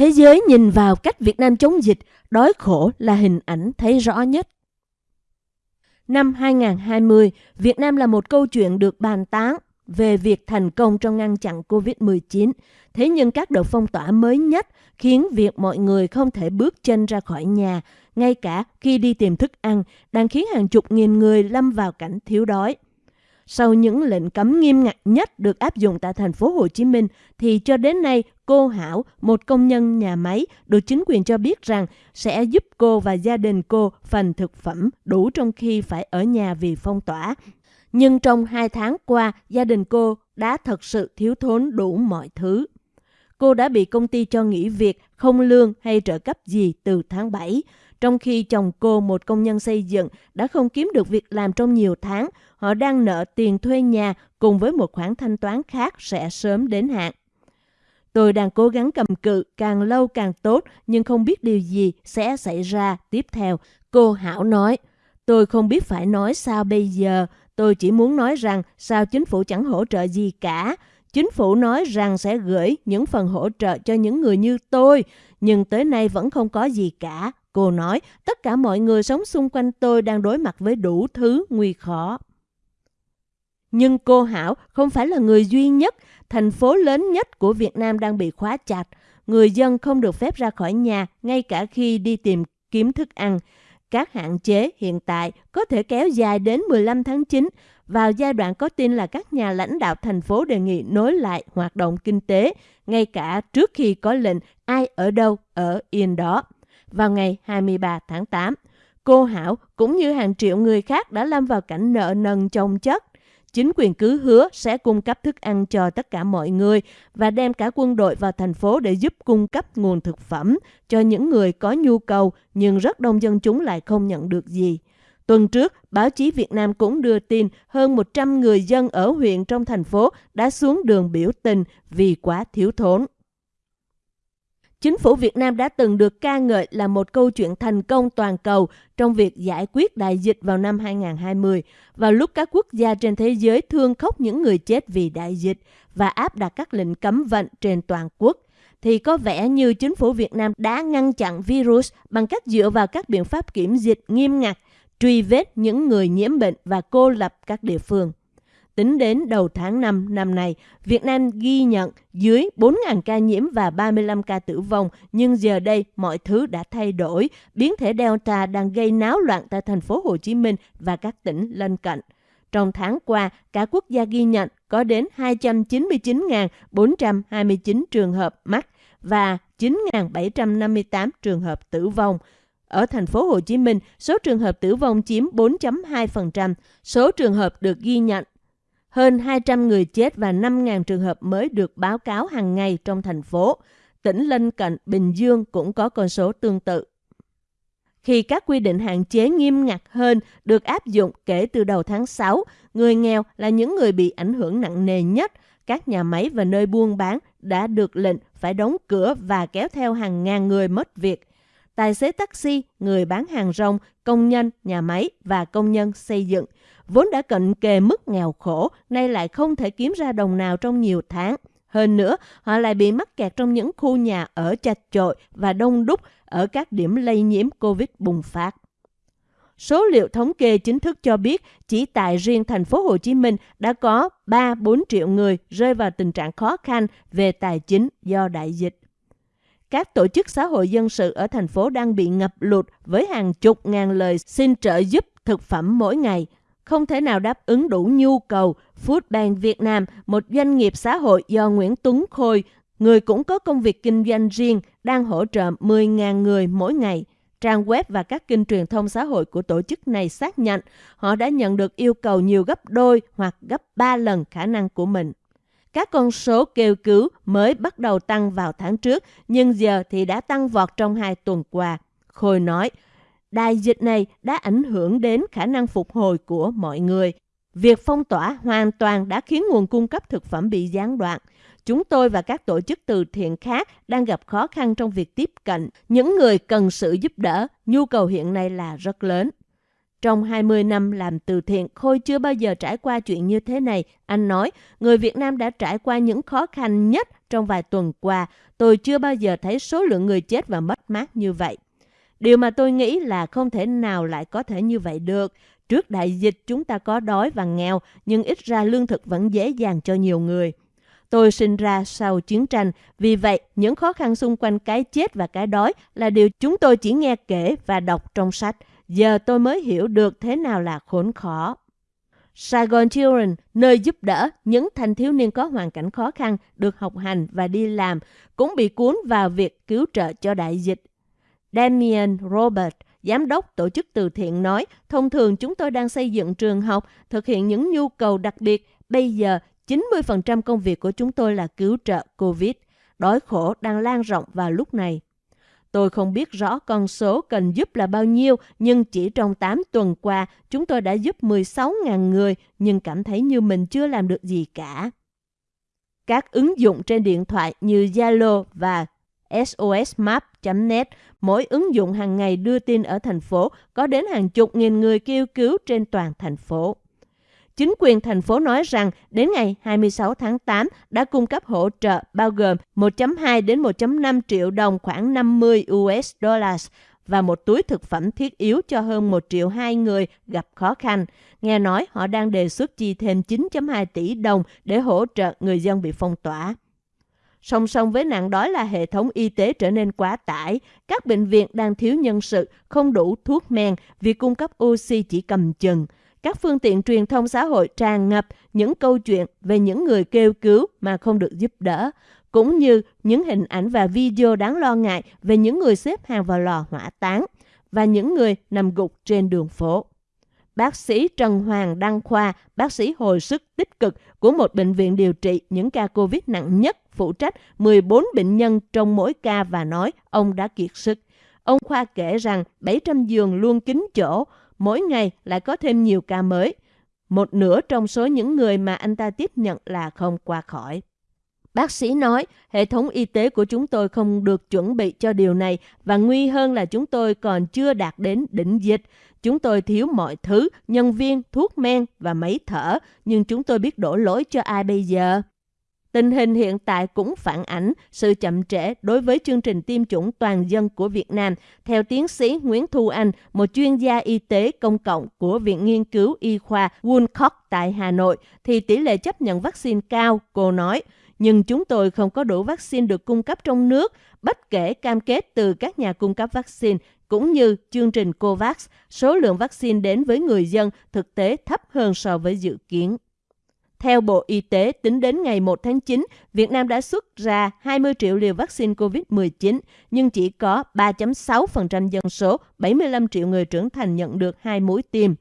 Thế giới nhìn vào cách Việt Nam chống dịch, đói khổ là hình ảnh thấy rõ nhất. Năm 2020, Việt Nam là một câu chuyện được bàn tán về việc thành công trong ngăn chặn COVID-19. Thế nhưng các đợt phong tỏa mới nhất khiến việc mọi người không thể bước chân ra khỏi nhà, ngay cả khi đi tìm thức ăn, đang khiến hàng chục nghìn người lâm vào cảnh thiếu đói. Sau những lệnh cấm nghiêm ngặt nhất được áp dụng tại thành phố Hồ Chí Minh thì cho đến nay cô Hảo, một công nhân nhà máy, được chính quyền cho biết rằng sẽ giúp cô và gia đình cô phần thực phẩm đủ trong khi phải ở nhà vì phong tỏa. Nhưng trong hai tháng qua, gia đình cô đã thật sự thiếu thốn đủ mọi thứ. Cô đã bị công ty cho nghỉ việc, không lương hay trợ cấp gì từ tháng 7, trong khi chồng cô, một công nhân xây dựng, đã không kiếm được việc làm trong nhiều tháng. Họ đang nợ tiền thuê nhà cùng với một khoản thanh toán khác sẽ sớm đến hạn. Tôi đang cố gắng cầm cự càng lâu càng tốt nhưng không biết điều gì sẽ xảy ra tiếp theo. Cô Hảo nói, tôi không biết phải nói sao bây giờ. Tôi chỉ muốn nói rằng sao chính phủ chẳng hỗ trợ gì cả. Chính phủ nói rằng sẽ gửi những phần hỗ trợ cho những người như tôi, nhưng tới nay vẫn không có gì cả. Cô nói, tất cả mọi người sống xung quanh tôi đang đối mặt với đủ thứ nguy khó. Nhưng cô Hảo không phải là người duy nhất. Thành phố lớn nhất của Việt Nam đang bị khóa chặt. Người dân không được phép ra khỏi nhà ngay cả khi đi tìm kiếm thức ăn. Các hạn chế hiện tại có thể kéo dài đến 15 tháng 9. Vào giai đoạn có tin là các nhà lãnh đạo thành phố đề nghị nối lại hoạt động kinh tế, ngay cả trước khi có lệnh ai ở đâu ở yên đó vào ngày 23 tháng 8. Cô Hảo cũng như hàng triệu người khác đã lâm vào cảnh nợ nần chồng chất. Chính quyền cứ hứa sẽ cung cấp thức ăn cho tất cả mọi người và đem cả quân đội vào thành phố để giúp cung cấp nguồn thực phẩm cho những người có nhu cầu nhưng rất đông dân chúng lại không nhận được gì. Tuần trước, báo chí Việt Nam cũng đưa tin hơn 100 người dân ở huyện trong thành phố đã xuống đường biểu tình vì quá thiếu thốn. Chính phủ Việt Nam đã từng được ca ngợi là một câu chuyện thành công toàn cầu trong việc giải quyết đại dịch vào năm 2020, vào lúc các quốc gia trên thế giới thương khóc những người chết vì đại dịch và áp đặt các lệnh cấm vận trên toàn quốc thì có vẻ như chính phủ Việt Nam đã ngăn chặn virus bằng cách dựa vào các biện pháp kiểm dịch nghiêm ngặt, truy vết những người nhiễm bệnh và cô lập các địa phương. Tính đến đầu tháng 5 năm nay, Việt Nam ghi nhận dưới 4.000 ca nhiễm và 35 ca tử vong, nhưng giờ đây mọi thứ đã thay đổi. Biến thể Delta đang gây náo loạn tại thành phố Hồ Chí Minh và các tỉnh lân cận. Trong tháng qua, cả quốc gia ghi nhận có đến 299.429 trường hợp mắc và 9.758 trường hợp tử vong. Ở thành phố Hồ Chí Minh, số trường hợp tử vong chiếm 4.2%, số trường hợp được ghi nhận hơn 200 người chết và 5.000 trường hợp mới được báo cáo hàng ngày trong thành phố. Tỉnh lân cận Bình Dương cũng có con số tương tự. Khi các quy định hạn chế nghiêm ngặt hơn được áp dụng kể từ đầu tháng 6, người nghèo là những người bị ảnh hưởng nặng nề nhất. Các nhà máy và nơi buôn bán đã được lệnh phải đóng cửa và kéo theo hàng ngàn người mất việc. Tài xế taxi, người bán hàng rong, công nhân, nhà máy và công nhân xây dựng – vốn đã cận kề mức nghèo khổ, nay lại không thể kiếm ra đồng nào trong nhiều tháng. Hơn nữa, họ lại bị mắc kẹt trong những khu nhà ở chật chội và đông đúc ở các điểm lây nhiễm COVID bùng phát. Số liệu thống kê chính thức cho biết chỉ tại riêng thành phố Hồ Chí Minh đã có 3-4 triệu người rơi vào tình trạng khó khăn về tài chính do đại dịch. Các tổ chức xã hội dân sự ở thành phố đang bị ngập lụt với hàng chục ngàn lời xin trợ giúp thực phẩm mỗi ngày – không thể nào đáp ứng đủ nhu cầu. Foodbank Việt Nam, một doanh nghiệp xã hội do Nguyễn Tuấn Khôi, người cũng có công việc kinh doanh riêng, đang hỗ trợ 10.000 người mỗi ngày. Trang web và các kênh truyền thông xã hội của tổ chức này xác nhận họ đã nhận được yêu cầu nhiều gấp đôi hoặc gấp 3 lần khả năng của mình. Các con số kêu cứu mới bắt đầu tăng vào tháng trước, nhưng giờ thì đã tăng vọt trong hai tuần qua. Khôi nói, Đại dịch này đã ảnh hưởng đến khả năng phục hồi của mọi người. Việc phong tỏa hoàn toàn đã khiến nguồn cung cấp thực phẩm bị gián đoạn. Chúng tôi và các tổ chức từ thiện khác đang gặp khó khăn trong việc tiếp cận những người cần sự giúp đỡ. Nhu cầu hiện nay là rất lớn. Trong 20 năm làm từ thiện, Khôi chưa bao giờ trải qua chuyện như thế này. Anh nói, người Việt Nam đã trải qua những khó khăn nhất trong vài tuần qua. Tôi chưa bao giờ thấy số lượng người chết và mất mát như vậy. Điều mà tôi nghĩ là không thể nào lại có thể như vậy được. Trước đại dịch chúng ta có đói và nghèo, nhưng ít ra lương thực vẫn dễ dàng cho nhiều người. Tôi sinh ra sau chiến tranh, vì vậy những khó khăn xung quanh cái chết và cái đói là điều chúng tôi chỉ nghe kể và đọc trong sách. Giờ tôi mới hiểu được thế nào là khốn khó. Saigon Children, nơi giúp đỡ những thanh thiếu niên có hoàn cảnh khó khăn được học hành và đi làm, cũng bị cuốn vào việc cứu trợ cho đại dịch. Damien Robert, giám đốc tổ chức từ thiện nói, thông thường chúng tôi đang xây dựng trường học, thực hiện những nhu cầu đặc biệt. Bây giờ, 90% công việc của chúng tôi là cứu trợ COVID. Đói khổ đang lan rộng vào lúc này. Tôi không biết rõ con số cần giúp là bao nhiêu, nhưng chỉ trong 8 tuần qua, chúng tôi đã giúp 16.000 người, nhưng cảm thấy như mình chưa làm được gì cả. Các ứng dụng trên điện thoại như Zalo và SOSMap.net, mỗi ứng dụng hàng ngày đưa tin ở thành phố, có đến hàng chục nghìn người kêu cứu trên toàn thành phố. Chính quyền thành phố nói rằng đến ngày 26 tháng 8 đã cung cấp hỗ trợ bao gồm 1.2 đến 1.5 triệu đồng khoảng 50 US dollars và một túi thực phẩm thiết yếu cho hơn 1 triệu hai người gặp khó khăn. Nghe nói họ đang đề xuất chi thêm 9.2 tỷ đồng để hỗ trợ người dân bị phong tỏa. Song song với nạn đói là hệ thống y tế trở nên quá tải. Các bệnh viện đang thiếu nhân sự, không đủ thuốc men, việc cung cấp oxy chỉ cầm chừng các phương tiện truyền thông xã hội tràn ngập những câu chuyện về những người kêu cứu mà không được giúp đỡ, cũng như những hình ảnh và video đáng lo ngại về những người xếp hàng vào lò hỏa táng và những người nằm gục trên đường phố. Bác sĩ Trần Hoàng Đăng Khoa, bác sĩ hồi sức tích cực của một bệnh viện điều trị những ca COVID nặng nhất, phụ trách 14 bệnh nhân trong mỗi ca và nói ông đã kiệt sức. Ông Khoa kể rằng 700 giường luôn kín chỗ, mỗi ngày lại có thêm nhiều ca mới. Một nửa trong số những người mà anh ta tiếp nhận là không qua khỏi. Bác sĩ nói, hệ thống y tế của chúng tôi không được chuẩn bị cho điều này và nguy hơn là chúng tôi còn chưa đạt đến đỉnh dịch. Chúng tôi thiếu mọi thứ, nhân viên, thuốc men và máy thở, nhưng chúng tôi biết đổ lỗi cho ai bây giờ? Tình hình hiện tại cũng phản ảnh sự chậm trễ đối với chương trình tiêm chủng toàn dân của Việt Nam. Theo tiến sĩ Nguyễn Thu Anh, một chuyên gia y tế công cộng của Viện Nghiên cứu Y khoa Woolcock tại Hà Nội, thì tỷ lệ chấp nhận vaccine cao, cô nói. Nhưng chúng tôi không có đủ vaccine được cung cấp trong nước, bất kể cam kết từ các nhà cung cấp vaccine cũng như chương trình COVAX, số lượng vaccine đến với người dân thực tế thấp hơn so với dự kiến. Theo Bộ Y tế, tính đến ngày 1 tháng 9, Việt Nam đã xuất ra 20 triệu liều vaccine COVID-19, nhưng chỉ có 3.6% dân số, 75 triệu người trưởng thành nhận được hai mũi tiêm.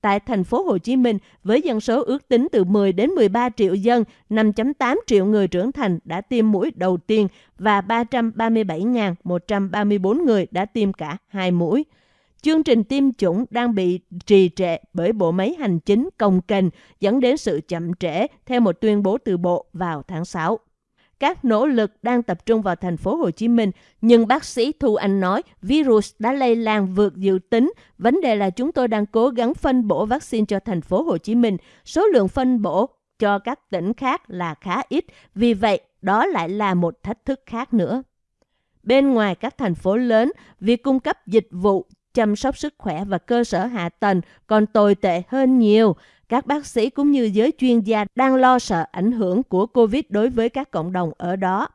Tại thành phố Hồ Chí Minh, với dân số ước tính từ 10 đến 13 triệu dân, 5.8 triệu người trưởng thành đã tiêm mũi đầu tiên và 337.134 người đã tiêm cả hai mũi. Chương trình tiêm chủng đang bị trì trệ bởi bộ máy hành chính công kênh dẫn đến sự chậm trễ theo một tuyên bố từ bộ vào tháng 6. Các nỗ lực đang tập trung vào thành phố Hồ Chí Minh, nhưng bác sĩ Thu Anh nói virus đã lây lan vượt dự tính. Vấn đề là chúng tôi đang cố gắng phân bổ vaccine cho thành phố Hồ Chí Minh. Số lượng phân bổ cho các tỉnh khác là khá ít, vì vậy đó lại là một thách thức khác nữa. Bên ngoài các thành phố lớn, việc cung cấp dịch vụ chăm sóc sức khỏe và cơ sở hạ tầng còn tồi tệ hơn nhiều. Các bác sĩ cũng như giới chuyên gia đang lo sợ ảnh hưởng của Covid đối với các cộng đồng ở đó.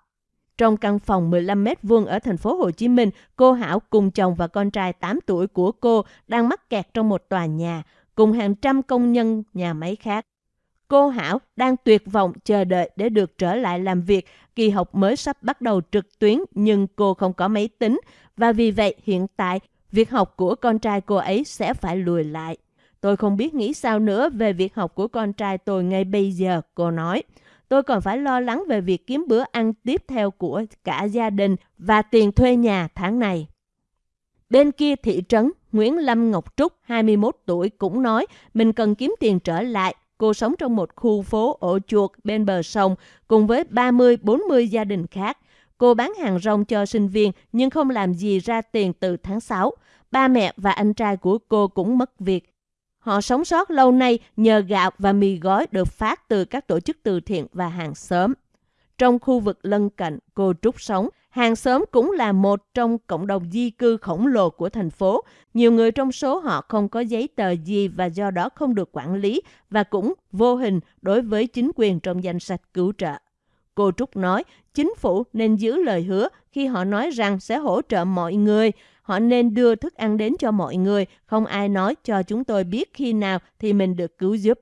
Trong căn phòng 15 mét vuông ở thành phố Hồ Chí Minh, cô Hảo cùng chồng và con trai 8 tuổi của cô đang mắc kẹt trong một tòa nhà, cùng hàng trăm công nhân nhà máy khác. Cô Hảo đang tuyệt vọng chờ đợi để được trở lại làm việc. Kỳ học mới sắp bắt đầu trực tuyến nhưng cô không có máy tính và vì vậy hiện tại việc học của con trai cô ấy sẽ phải lùi lại. Tôi không biết nghĩ sao nữa về việc học của con trai tôi ngay bây giờ, cô nói. Tôi còn phải lo lắng về việc kiếm bữa ăn tiếp theo của cả gia đình và tiền thuê nhà tháng này. Bên kia thị trấn, Nguyễn Lâm Ngọc Trúc, 21 tuổi, cũng nói mình cần kiếm tiền trở lại. Cô sống trong một khu phố ổ chuột bên bờ sông cùng với 30-40 gia đình khác. Cô bán hàng rong cho sinh viên nhưng không làm gì ra tiền từ tháng 6. Ba mẹ và anh trai của cô cũng mất việc. Họ sống sót lâu nay nhờ gạo và mì gói được phát từ các tổ chức từ thiện và hàng xóm. Trong khu vực lân cận cô Trúc sống, hàng xóm cũng là một trong cộng đồng di cư khổng lồ của thành phố. Nhiều người trong số họ không có giấy tờ gì và do đó không được quản lý và cũng vô hình đối với chính quyền trong danh sách cứu trợ. Cô Trúc nói, chính phủ nên giữ lời hứa khi họ nói rằng sẽ hỗ trợ mọi người. Họ nên đưa thức ăn đến cho mọi người, không ai nói cho chúng tôi biết khi nào thì mình được cứu giúp.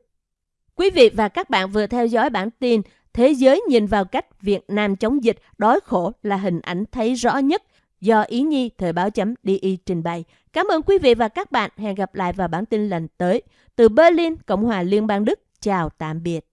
Quý vị và các bạn vừa theo dõi bản tin Thế giới nhìn vào cách Việt Nam chống dịch đói khổ là hình ảnh thấy rõ nhất do Ý Nhi Thời báo chấm DI trình bày. Cảm ơn quý vị và các bạn. Hẹn gặp lại vào bản tin lần tới. Từ Berlin, Cộng hòa Liên bang Đức. Chào tạm biệt.